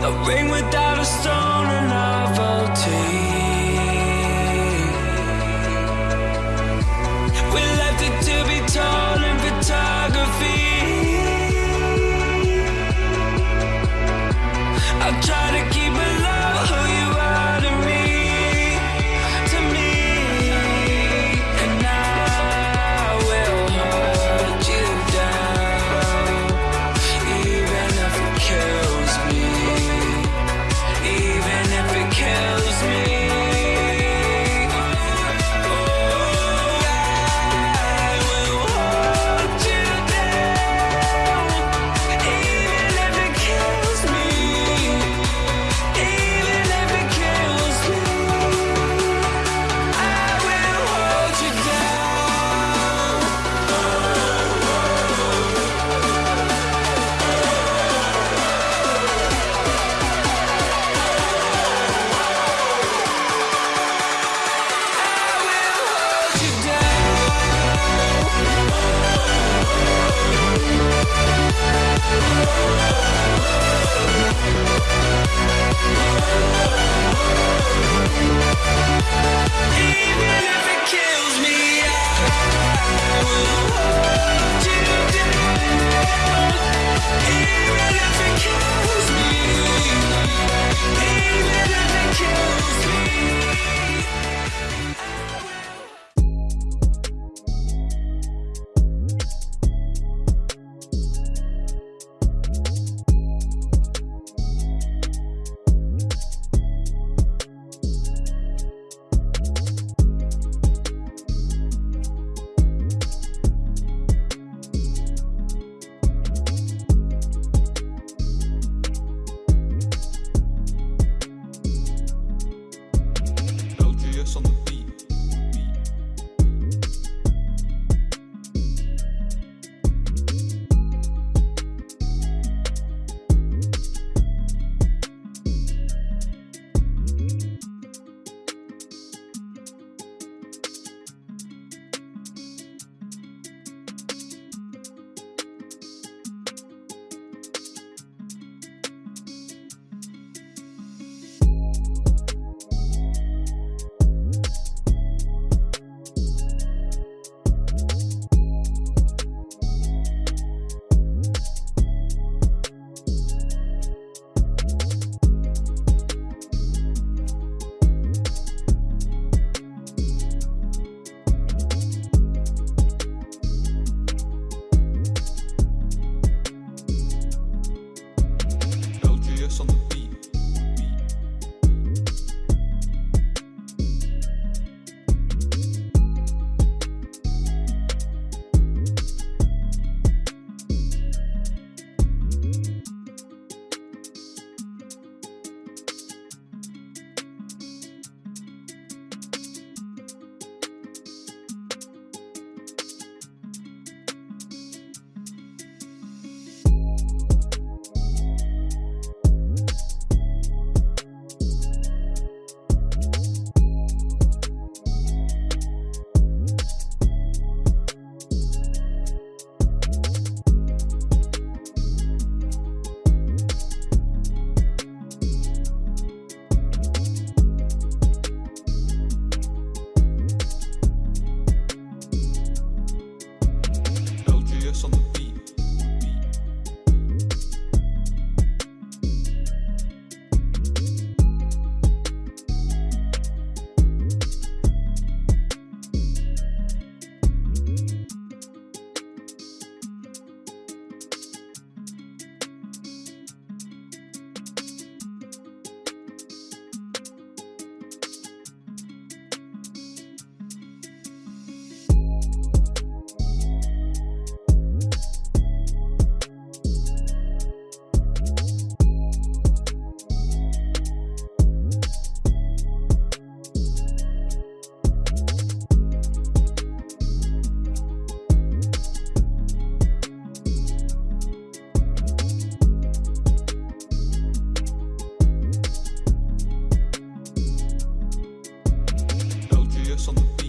kills on the beat.